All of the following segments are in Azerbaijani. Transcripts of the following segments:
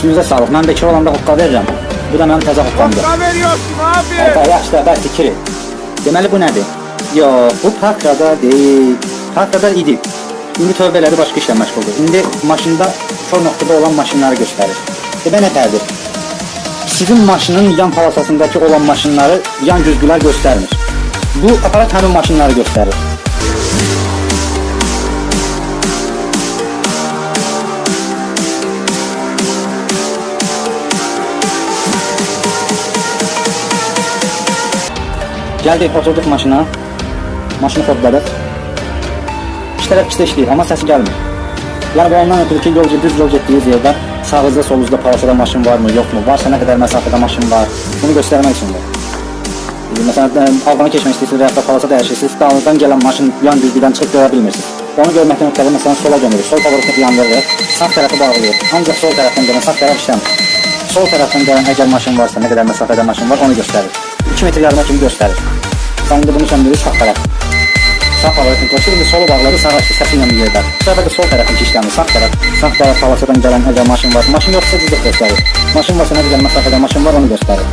Üstünüzə sağlıq. Mən bekar olanda hoqqa verirəm. Bu da mənim təzə hoqqamdır. Hokka veriyorsun abi. Hə, yaxşı da, bəs fikri. Deməli bu nədir? Yox, bu parkada deyil. Parkada idi. İndi tövbə elədi, başqa işlə məşğuldur. İndi maşında kör nöqtədə olan maşınları göstərir. Demək nə fərqdir? Sizin maşının yan palasasındakı olan maşınları yan güzgülər göstərmir. Bu aparat həmin maşınları göstərir. Gəldik, oturduq maşına. Maşını kodladıq. İki tərəf ikisi işləyir, amma səsi gəlmir. Yəni, bu ondan ötürü ki, yol düz yol getdiyiniz yerdə sağınızda, solunuzda parasada maşın varmı, yoxmu, varsa nə qədər məsafədə maşın var, bunu göstərmək üçündür. Məsələn, e, Albana keçmək istəyirsiniz və yaxud da palasa dəyişirsiniz, dalınızdan gələn maşın yan düzlükdən çıxıb görə bilmirsiniz. Onu görməkdən ötəri məsələn sola gömürük, sol pavrotunu yan verir, sağ tərəfi bağlayır, ancaq sol tərəfdən gələn, sağ tərəf işləmir. Sol tərəfdən gələn əgər maşın varsa, nə qədər məsafədə maşın var, onu göstərir. 2 metr yarıma kimi göstərir. İndi bunu söndürürük sağ tərəf. Sağ palatasını qoşur, indi solu bağladı, sağ açdı, səsi ilə bir yerdə. Bu səfər də sol tərəfin işləmir, sağ tərəf. Sağ tərəf palasadan gələn əgər maşın var, maşın yoxsa cüzdə göstərir. Maşın varsa nə qədər məsafədə maşın var, onu göstərir.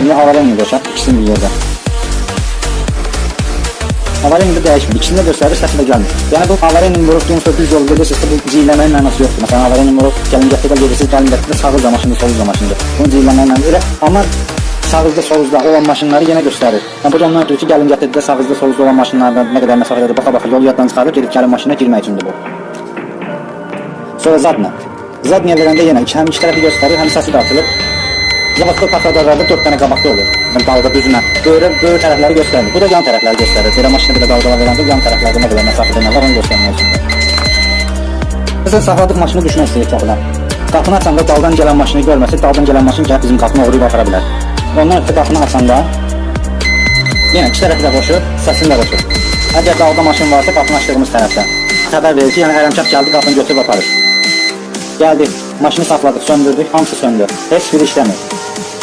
İndi havalanı qoşaq, ikisini bir yerdə. Avariya indi dəyişmir. İkisini də göstərir, səsi də gəlmir. Yəni bu avariya vurub yumsa düz yol gedirsinizsə bu ciyirləməyin mənası yoxdur. Məsələn, avariya vurub gəlin gətirdə gedirsiniz, gəlin gətirdə sağızda maşındır, soluzda maşındır. Bunu ciyirləməyin mənası elə. Amma sağızda, soluzda olan maşınları yenə göstərir. Yəni bu da ondan ötürü ki, gəlin gətirdə sağızda, soluzda olan maşınlardan nə qədər məsafədədir, baxa-baxa yol yaddan çıxarır, gedib gəlin maşına girmək üçündür bu. Sonra zadla. Zadniyə verəndə yenə həm iki tərəfi göstərir, həm səsi də atılır. Zavadda taxtadarlarda 4 dənə qabaqda olur. Dalga düzünə. Böyrə böyür tərəfləri göstərmir. Bu da yan tərəfləri göstərir. Belə maşına belə dalgalar verəndə yan tərəflərdə nə qədər məsafədə nə var onu göstərmək üçün. Məsələn, saxladıq maşını düşmək istəyir qapıdan. Qapını açanda daldan gələn maşını görməsə, daldan gələn maşın gəlib bizim qapını oğruyub apara bilər. Ondan ötürü qapını açanda yenə iki tərəfi də qoşur, səsini də qoşur. Əgər dalda maşın varsa, qapını açdığımız tərəfdən xəbər verir ki, yəni ərəmkaf gəldi, qapını götürüb aparır. Gəldik, maşını saxladıq, söndürdük, hamısı söndü. Heç biri işləmir.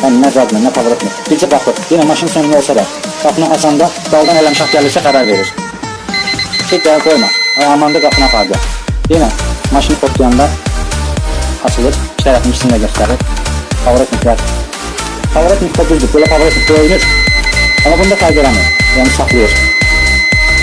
Yəni nə zadla, nə pavrotla. Bircə baxır, yenə maşın sönmü olsa da, qapını açanda daldan ələmşah gəlirsə xəbər verir. Ki, gəl qoyma, amanda qapını apardı. Yenə maşını kodlayanda açılır, iki tərəfin ikisini də göstərir. Pavrotniklər. Pavrotnik də düzdür, belə pavrotnik döyünür. Amma bunda fərq eləmir, yəni saxlayır.